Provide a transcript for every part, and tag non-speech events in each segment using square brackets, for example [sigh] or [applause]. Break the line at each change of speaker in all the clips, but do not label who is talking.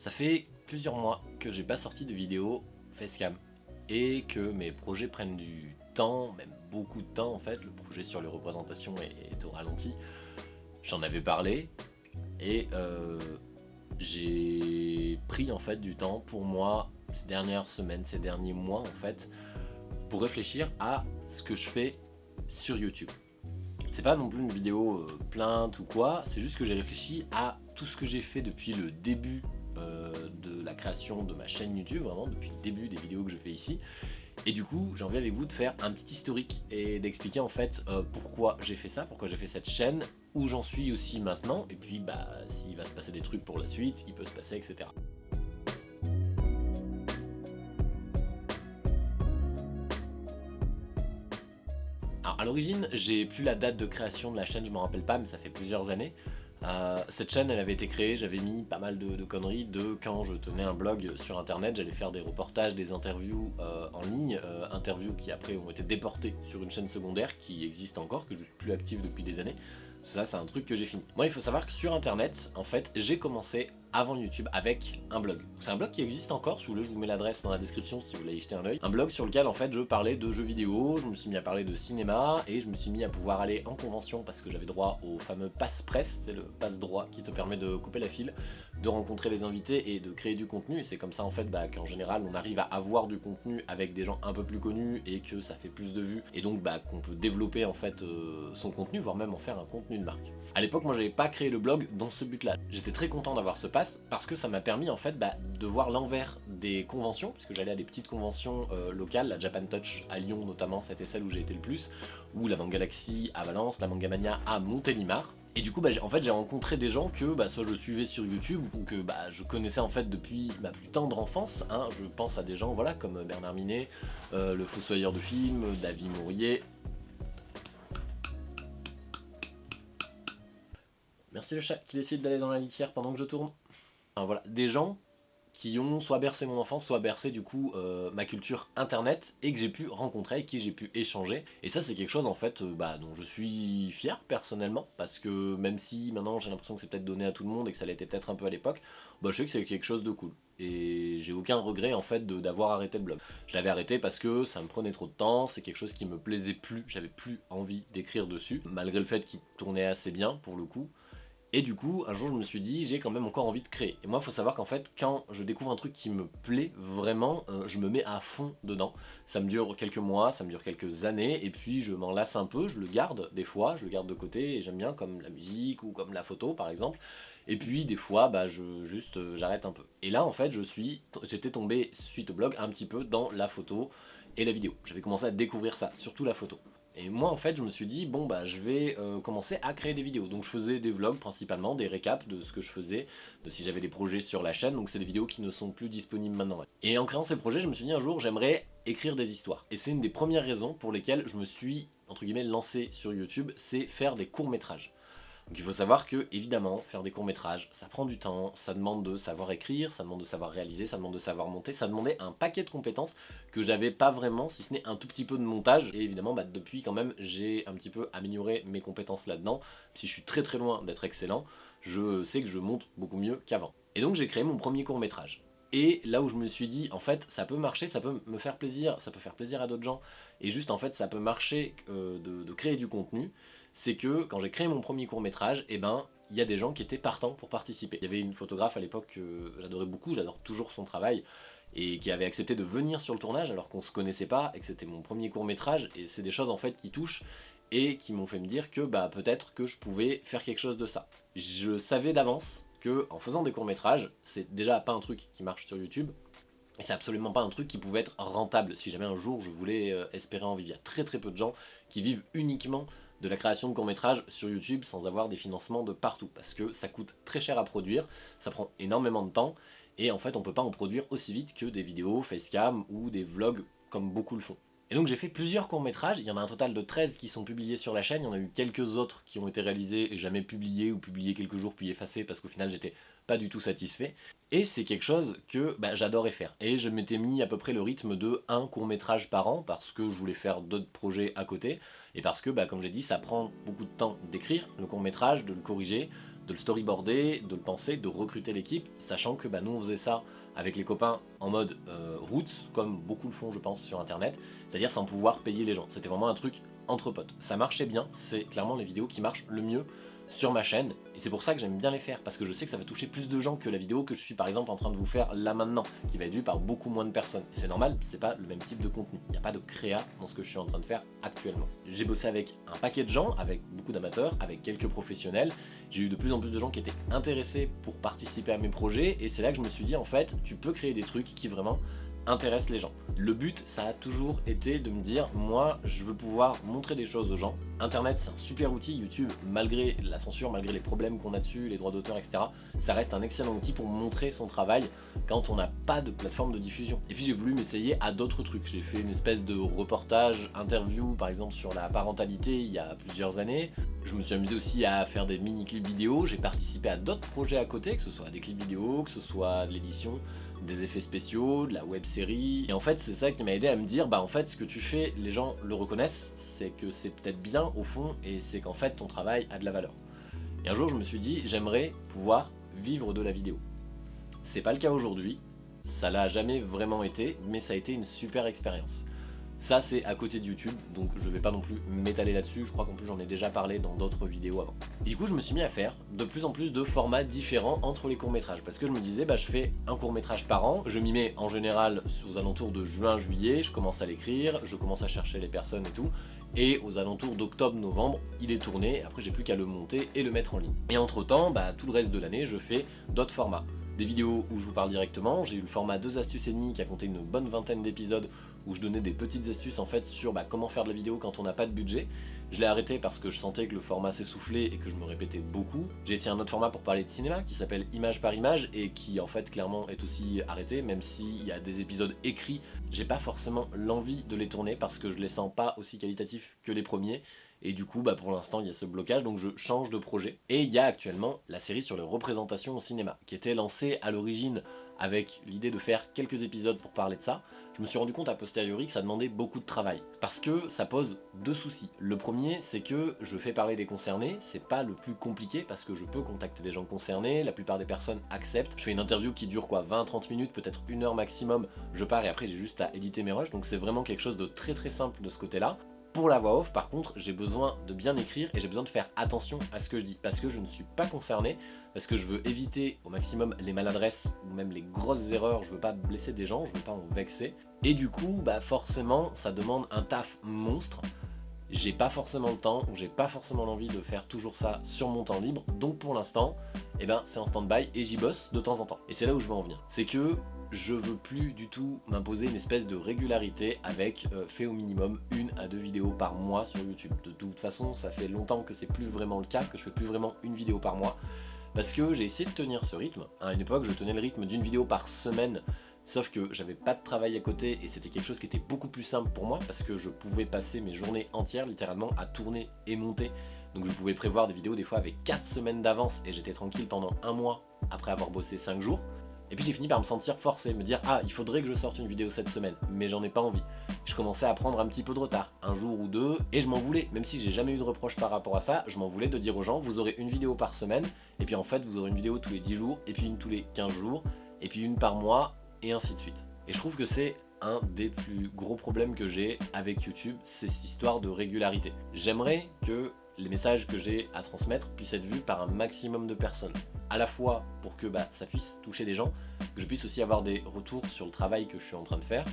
Ça fait plusieurs mois que j'ai pas sorti de vidéo facecam et que mes projets prennent du temps, même beaucoup de temps en fait. Le projet sur les représentations est, au ralenti. J'en avais parlé et euh, j'ai pris en fait du temps pour moi ces dernières semaines, ces derniers mois en fait pour réfléchir à ce que je fais sur YouTube. C'est pas non plus une vidéo euh, plainte ou quoi, c'est juste que j'ai réfléchi à tout ce que j'ai fait depuis le début euh, de la création de ma chaîne YouTube, vraiment depuis le début des vidéos que je fais ici. Et du coup, j'ai envie avec vous de faire un petit historique et d'expliquer en fait euh, pourquoi j'ai fait ça, pourquoi j'ai fait cette chaîne, où j'en suis aussi maintenant, et puis bah s'il va se passer des trucs pour la suite, il peut se passer, etc. Alors à l'origine, j'ai plus la date de création de la chaîne, je m'en rappelle pas, mais ça fait plusieurs années. Euh, cette chaîne elle avait été créée, j'avais mis pas mal de, conneries de quand je tenais un blog sur internet, j'allais faire des reportages, des interviews euh, en ligne, euh, interviews qui après ont été déportées sur une chaîne secondaire qui existe encore, que je suis plus active depuis des années. Ça c'est un truc que j'ai fini. Moi il faut savoir que sur internet, en fait, j'ai commencé avant YouTube avec un blog. C'est un blog qui existe encore, si je vous mets l'adresse dans la description si vous voulez y jeter un oeil. Un blog sur lequel en fait je parlais de jeux vidéo, je me suis mis à parler de cinéma et je me suis mis à pouvoir aller en convention parce que j'avais droit au fameux passe presse, c'est le passe droit qui te permet de couper la file, de rencontrer les invités et de créer du contenu et c'est comme ça en fait bah, qu'en général on arrive à avoir du contenu avec des gens un peu plus connus et que ça fait plus de vues et donc bah, qu'on peut développer en fait euh, son contenu voire même en faire un contenu de marque. A l'époque moi j'avais pas créé le blog dans ce but là, j'étais très content d'avoir ce pass parce que ça m'a permis en fait bah, de voir l'envers des conventions, puisque j'allais à des petites conventions euh, locales, la Japan Touch à Lyon notamment, c'était celle où j'ai été le plus, ou la Manga Galaxy à Valence, la Manga Mania à Montélimar. Et du coup, bah, en fait, j'ai rencontré des gens que bah, soit je suivais sur YouTube ou que bah, je connaissais en fait depuis ma plus tendre enfance. Hein. Je pense à des gens voilà, comme Bernard Minet, euh, le Fossoyeur de film, David Mourier, Merci le chat qui décide d'aller dans la litière pendant que je tourne voilà, des gens qui ont soit bercé mon enfance, soit bercé du coup euh, ma culture internet et que j'ai pu rencontrer, qui j'ai pu échanger. Et ça c'est quelque chose en fait euh, bah, dont je suis fier personnellement parce que même si maintenant j'ai l'impression que c'est peut-être donné à tout le monde et que ça l'était peut-être un peu à l'époque, bah, je sais que c'est quelque chose de cool. Et j'ai aucun regret en fait d'avoir arrêté le blog. Je l'avais arrêté parce que ça me prenait trop de temps, c'est quelque chose qui me plaisait plus, j'avais plus envie d'écrire dessus, malgré le fait qu'il tournait assez bien pour le coup. Et du coup, un jour je me suis dit, j'ai quand même encore envie de créer. Et moi, il faut savoir qu'en fait, quand je découvre un truc qui me plaît vraiment, euh, je me mets à fond dedans. Ça me dure quelques mois, ça me dure quelques années, et puis je m'en lasse un peu, je le garde des fois, je le garde de côté, et j'aime bien comme la musique ou comme la photo par exemple. Et puis des fois, bah, je, juste euh, j'arrête un peu. Et là, en fait, je suis, j'étais tombé suite au blog un petit peu dans la photo et la vidéo. J'avais commencé à découvrir ça, surtout la photo. Et moi en fait je me suis dit bon bah je vais euh, commencer à créer des vidéos. Donc je faisais des vlogs principalement, des récaps de ce que je faisais, de si j'avais des projets sur la chaîne, donc c'est des vidéos qui ne sont plus disponibles maintenant. Et en créant ces projets je me suis dit un jour j'aimerais écrire des histoires. Et c'est une des premières raisons pour lesquelles je me suis entre guillemets lancé sur YouTube, c'est faire des courts métrages. Donc il faut savoir que, évidemment, faire des courts-métrages, ça prend du temps, ça demande de savoir écrire, ça demande de savoir réaliser, ça demande de savoir monter, ça demandait un paquet de compétences que j'avais pas vraiment, si ce n'est un tout petit peu de montage. Et évidemment, bah, depuis quand même, j'ai un petit peu amélioré mes compétences là-dedans. Si je suis très très loin d'être excellent, je sais que je monte beaucoup mieux qu'avant. Et donc j'ai créé mon premier court-métrage. Et là où je me suis dit, en fait, ça peut marcher, ça peut me faire plaisir, ça peut faire plaisir à d'autres gens, et juste en fait, ça peut marcher euh, de créer du contenu, c'est que quand j'ai créé mon premier court métrage, eh ben, il y a des gens qui étaient partants pour participer. Il y avait une photographe à l'époque que j'adorais beaucoup, j'adore toujours son travail, et qui avait accepté de venir sur le tournage alors qu'on se connaissait pas et que c'était mon premier court métrage, et c'est des choses en fait qui touchent et qui m'ont fait me dire que bah peut-être que je pouvais faire quelque chose de ça. Je savais d'avance que en faisant des courts métrages, c'est déjà pas un truc qui marche sur YouTube, et c'est absolument pas un truc qui pouvait être rentable si jamais un jour je voulais euh, espérer en vivre. Il y a très très peu de gens qui vivent uniquement de la création de courts-métrages sur YouTube sans avoir des financements de partout. Parce que ça coûte très cher à produire, ça prend énormément de temps et en fait on peut pas en produire aussi vite que des vidéos facecam ou des vlogs comme beaucoup le font. Et donc j'ai fait plusieurs courts-métrages, il y en a un total de 13 qui sont publiés sur la chaîne, il y en a eu quelques autres qui ont été réalisés et jamais publiés ou publiés quelques jours puis effacés parce qu'au final j'étais pas du tout satisfait. Et c'est quelque chose que bah, j'adorais faire. Et je m'étais mis à peu près le rythme de un court-métrage par an parce que je voulais faire d'autres projets à côté et parce que, bah, comme j'ai dit, ça prend beaucoup de temps d'écrire le court-métrage, de le corriger, de le storyboarder, de le penser, de recruter l'équipe, sachant que bah, nous on faisait ça avec les copains en mode euh, route, comme beaucoup le font je pense sur internet, c'est-à-dire sans pouvoir payer les gens. C'était vraiment un truc entre potes. Ça marchait bien, c'est clairement les vidéos qui marchent le mieux sur ma chaîne et c'est pour ça que j'aime bien les faire parce que je sais que ça va toucher plus de gens que la vidéo que je suis par exemple en train de vous faire là maintenant qui va être vue par beaucoup moins de personnes. C'est normal, c'est pas le même type de contenu. Il n'y a pas de créa dans ce que je suis en train de faire actuellement. J'ai bossé avec un paquet de gens, avec beaucoup d'amateurs, avec quelques professionnels. J'ai eu de plus en plus de gens qui étaient intéressés pour participer à mes projets et c'est là que je me suis dit en fait tu peux créer des trucs qui vraiment intéresse les gens. Le but, ça a toujours été de me dire, moi, je veux pouvoir montrer des choses aux gens. Internet, c'est un super outil, YouTube, malgré la censure, malgré les problèmes qu'on a dessus, les droits d'auteur, etc., ça reste un excellent outil pour montrer son travail quand on n'a pas de plateforme de diffusion. Et puis j'ai voulu m'essayer à d'autres trucs. J'ai fait une espèce de reportage, interview, par exemple, sur la parentalité il y a plusieurs années. Je me suis amusé aussi à faire des mini-clips vidéo. J'ai participé à d'autres projets à côté, que ce soit des clips vidéo, que ce soit de l'édition, des effets spéciaux, de la web série. Et en fait, c'est ça qui m'a aidé à me dire, bah en fait, ce que tu fais, les gens le reconnaissent, c'est que c'est peut-être bien au fond, et c'est qu'en fait, ton travail a de la valeur. Et un jour, je me suis dit, j'aimerais pouvoir vivre de la vidéo. C'est pas le cas aujourd'hui, ça l'a jamais vraiment été, mais ça a été une super expérience. Ça c'est à côté de YouTube, donc je vais pas non plus m'étaler là-dessus, je crois qu'en plus j'en ai déjà parlé dans d'autres vidéos avant. Et du coup je me suis mis à faire de plus en plus de formats différents entre les courts-métrages, parce que je me disais bah je fais un court-métrage par an, je m'y mets en général aux alentours de juin-juillet, je commence à l'écrire, je commence à chercher les personnes et tout, et aux alentours d'octobre-novembre, il est tourné, après j'ai plus qu'à le monter et le mettre en ligne. Et entre temps, bah, tout le reste de l'année, je fais d'autres formats. Des vidéos où je vous parle directement, j'ai eu le format 2 astuces et demi qui a compté une bonne vingtaine d'épisodes où je donnais des petites astuces en fait sur bah, comment faire de la vidéo quand on n'a pas de budget. Je l'ai arrêté parce que je sentais que le format s'essoufflait et que je me répétais beaucoup. J'ai essayé un autre format pour parler de cinéma qui s'appelle Image par Image et qui en fait clairement est aussi arrêté même s'il y a des épisodes écrits. J'ai pas forcément l'envie de les tourner parce que je les sens pas aussi qualitatifs que les premiers et du coup bah, pour l'instant il y a ce blocage donc je change de projet. Et il y a actuellement la série sur les représentations au cinéma qui était lancée à l'origine avec l'idée de faire quelques épisodes pour parler de ça je me suis rendu compte a posteriori que ça demandait beaucoup de travail. Parce que ça pose deux soucis. Le premier, c'est que je fais parler des concernés, c'est pas le plus compliqué parce que je peux contacter des gens concernés, la plupart des personnes acceptent. Je fais une interview qui dure quoi 20-30 minutes, peut-être une heure maximum, je pars et après j'ai juste à éditer mes rushs, donc c'est vraiment quelque chose de très très simple de ce côté-là. Pour la voix off, par contre, j'ai besoin de bien écrire et j'ai besoin de faire attention à ce que je dis parce que je ne suis pas concerné, parce que je veux éviter au maximum les maladresses ou même les grosses erreurs, je veux pas blesser des gens, je veux pas en vexer. Et du coup, bah forcément, ça demande un taf monstre. J'ai pas forcément le temps ou j'ai pas forcément l'envie de faire toujours ça sur mon temps libre. Donc pour l'instant, eh ben, c'est en stand-by et j'y bosse de temps en temps. Et c'est là où je veux en venir. C'est que je veux plus du tout m'imposer une espèce de régularité avec euh, fait au minimum une à deux vidéos par mois sur YouTube. De toute façon, ça fait longtemps que c'est plus vraiment le cas, que je fais plus vraiment une vidéo par mois. Parce que j'ai essayé de tenir ce rythme. À une époque, je tenais le rythme d'une vidéo par semaine Sauf que j'avais pas de travail à côté et c'était quelque chose qui était beaucoup plus simple pour moi parce que je pouvais passer mes journées entières littéralement à tourner et monter. Donc je pouvais prévoir des vidéos des fois avec 4 semaines d'avance et j'étais tranquille pendant un mois après avoir bossé 5 jours. Et puis j'ai fini par me sentir forcé, me dire ah il faudrait que je sorte une vidéo cette semaine, mais j'en ai pas envie. Je commençais à prendre un petit peu de retard, un jour ou deux, et je m'en voulais, même si j'ai jamais eu de reproche par rapport à ça, je m'en voulais de dire aux gens vous aurez une vidéo par semaine, et puis en fait vous aurez une vidéo tous les 10 jours, et puis une tous les 15 jours, et puis une par mois, et ainsi de suite. Et je trouve que c'est un des plus gros problèmes que j'ai avec YouTube, c'est cette histoire de régularité. J'aimerais que les messages que j'ai à transmettre puissent être vus par un maximum de personnes. À la fois pour que bah, ça puisse toucher des gens, que je puisse aussi avoir des retours sur le travail que je suis en train de faire.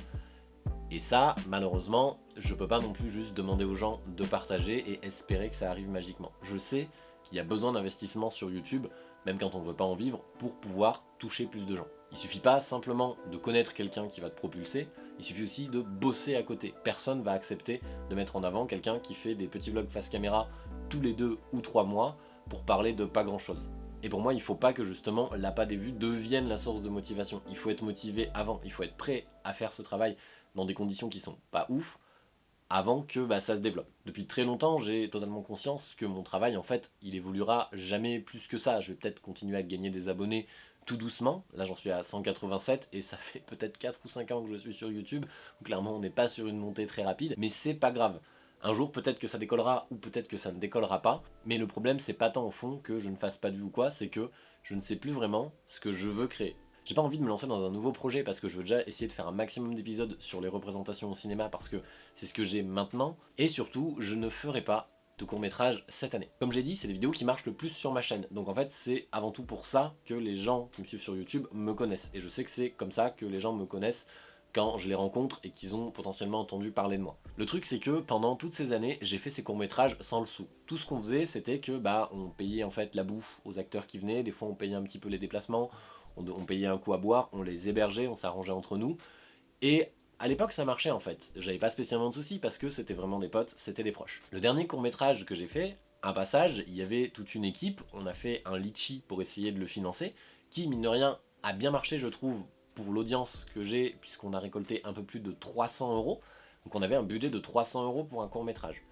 Et ça, malheureusement, je peux pas non plus juste demander aux gens de partager et espérer que ça arrive magiquement. Je sais qu'il y a besoin d'investissement sur YouTube, même quand on ne veut pas en vivre, pour pouvoir toucher plus de gens. Il suffit pas simplement de connaître quelqu'un qui va te propulser, il suffit aussi de bosser à côté. Personne va accepter de mettre en avant quelqu'un qui fait des petits vlogs face caméra tous les deux ou trois mois pour parler de pas grand chose. Et pour moi, il faut pas que justement l'appât des vues devienne la source de motivation. Il faut être motivé avant, il faut être prêt à faire ce travail dans des conditions qui sont pas ouf, avant que bah, ça se développe. Depuis très longtemps, j'ai totalement conscience que mon travail, en fait, il évoluera jamais plus que ça. Je vais peut-être continuer à gagner des abonnés tout doucement. Là, j'en suis à 187 et ça fait peut-être 4 ou 5 ans que je suis sur YouTube. Clairement, on n'est pas sur une montée très rapide, mais c'est pas grave. Un jour, peut-être que ça décollera ou peut-être que ça ne décollera pas, mais le problème, c'est pas tant au fond que je ne fasse pas de vue ou quoi, c'est que je ne sais plus vraiment ce que je veux créer. J'ai pas envie de me lancer dans un nouveau projet parce que je veux déjà essayer de faire un maximum d'épisodes sur les représentations au cinéma parce que c'est ce que j'ai maintenant, et surtout, je ne ferai pas de court métrage cette année. Comme j'ai dit, c'est les vidéos qui marchent le plus sur ma chaîne, donc en fait c'est avant tout pour ça que les gens qui me suivent sur YouTube me connaissent, et je sais que c'est comme ça que les gens me connaissent je les rencontre et qu'ils ont potentiellement entendu parler de moi. Le truc c'est que pendant toutes ces années, j'ai fait ces courts-métrages sans le sou. Tout ce qu'on faisait, c'était que bah on payait en fait la bouffe aux acteurs qui venaient, des fois on payait un petit peu les déplacements, on, on payait un coup à boire, on les hébergeait, on s'arrangeait entre nous, et à l'époque ça marchait en fait, j'avais pas spécialement de soucis parce que c'était vraiment des potes, c'était des proches. Le dernier court-métrage que j'ai fait, un passage, il y avait toute une équipe, on a fait un litchi pour essayer de le financer, qui mine de rien a bien marché je trouve pour l'audience que j'ai, puisqu'on a récolté un peu plus de 300 euros. Donc on avait un budget de 300 euros pour un court métrage.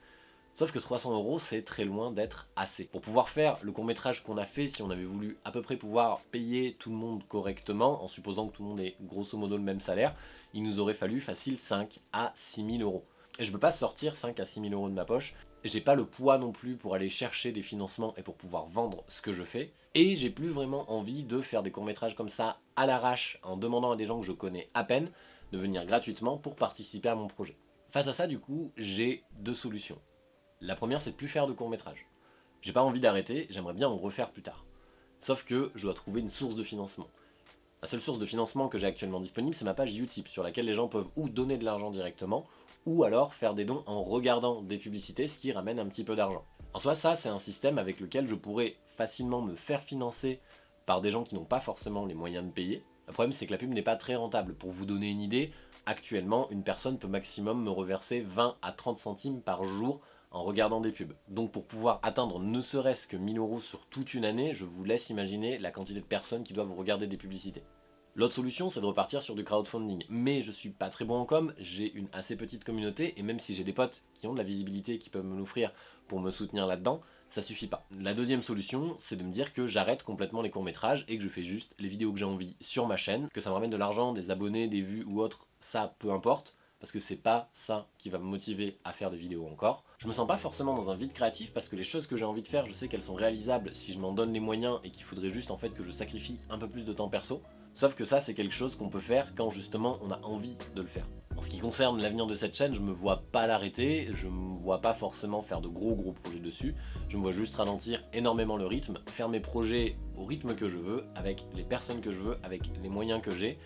Sauf que 300 euros, c'est très loin d'être assez. Pour pouvoir faire le court métrage qu'on a fait, si on avait voulu à peu près pouvoir payer tout le monde correctement, en supposant que tout le monde ait grosso modo le même salaire, il nous aurait fallu facile 5 à 6 000 euros. Et je peux pas sortir 5 à 6 000 euros de ma poche, j'ai pas le poids non plus pour aller chercher des financements et pour pouvoir vendre ce que je fais, et j'ai plus vraiment envie de faire des courts-métrages comme ça à l'arrache en demandant à des gens que je connais à peine de venir gratuitement pour participer à mon projet. Face à ça du coup, j'ai deux solutions. La première c'est de plus faire de courts-métrages. J'ai pas envie d'arrêter, j'aimerais bien en refaire plus tard. Sauf que je dois trouver une source de financement. La seule source de financement que j'ai actuellement disponible, c'est ma page Utip, sur laquelle les gens peuvent ou donner de l'argent directement, ou alors faire des dons en regardant des publicités, ce qui ramène un petit peu d'argent. En soi, ça, c'est un système avec lequel je pourrais facilement me faire financer par des gens qui n'ont pas forcément les moyens de payer. Le problème, c'est que la pub n'est pas très rentable. Pour vous donner une idée, actuellement, une personne peut maximum me reverser 20 à 30 centimes par jour en regardant des pubs. Donc pour pouvoir atteindre ne serait-ce que 1000 euros sur toute une année, je vous laisse imaginer la quantité de personnes qui doivent regarder des publicités. L'autre solution, c'est de repartir sur du crowdfunding. Mais je suis pas très bon en com, j'ai une assez petite communauté, et même si j'ai des potes qui ont de la visibilité, qui peuvent me l'offrir pour me soutenir là-dedans, ça suffit pas. La deuxième solution, c'est de me dire que j'arrête complètement les courts-métrages et que je fais juste les vidéos que j'ai envie sur ma chaîne, que ça me ramène de l'argent, des abonnés, des vues ou autre, ça peu importe, parce que c'est pas ça qui va me motiver à faire des vidéos encore. Je me sens pas forcément dans un vide créatif parce que les choses que j'ai envie de faire, je sais qu'elles sont réalisables si je m'en donne les moyens et qu'il faudrait juste en fait que je sacrifie un peu plus de temps perso. Sauf que ça, c'est quelque chose qu'on peut faire quand justement on a envie de le faire. En ce qui concerne l'avenir de cette chaîne, je me vois pas l'arrêter, je me vois pas forcément faire de gros gros projets dessus, je me vois juste ralentir énormément le rythme, faire mes projets au rythme que je veux, avec les personnes que je veux, avec les moyens que j'ai,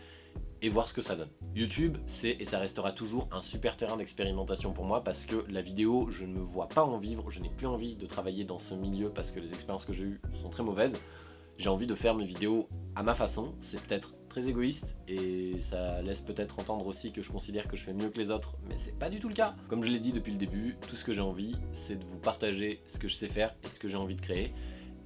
et voir ce que ça donne. YouTube, c'est et ça restera toujours un super terrain d'expérimentation pour moi parce que la vidéo, je ne me vois pas en vivre, je n'ai plus envie de travailler dans ce milieu parce que les expériences que j'ai eues sont très mauvaises j'ai envie de faire mes vidéos à ma façon, c'est peut-être très égoïste et ça laisse peut-être entendre aussi que je considère que je fais mieux que les autres, mais c'est pas du tout le cas. Comme je l'ai dit depuis le début, tout ce que j'ai envie, c'est de vous partager ce que je sais faire et ce que j'ai envie de créer.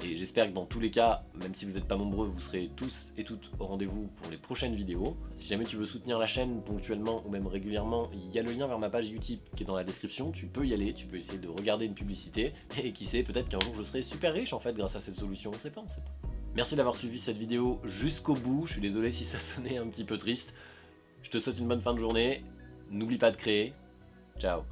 Et j'espère que dans tous les cas, même si vous n'êtes pas nombreux, vous serez tous et toutes au rendez-vous pour les prochaines vidéos. Si jamais tu veux soutenir la chaîne ponctuellement ou même régulièrement, il y a le lien vers ma page Utip qui est dans la description. Tu peux y aller, tu peux essayer de regarder une publicité. Et qui sait, peut-être qu'un jour je serai super riche en fait grâce à cette solution, on sait pas, on sait pas. Merci d'avoir suivi cette vidéo jusqu'au bout, je suis désolé si ça [laughs] sonnait un petit peu triste. Je te souhaite une bonne fin de journée, n'oublie pas de créer, ciao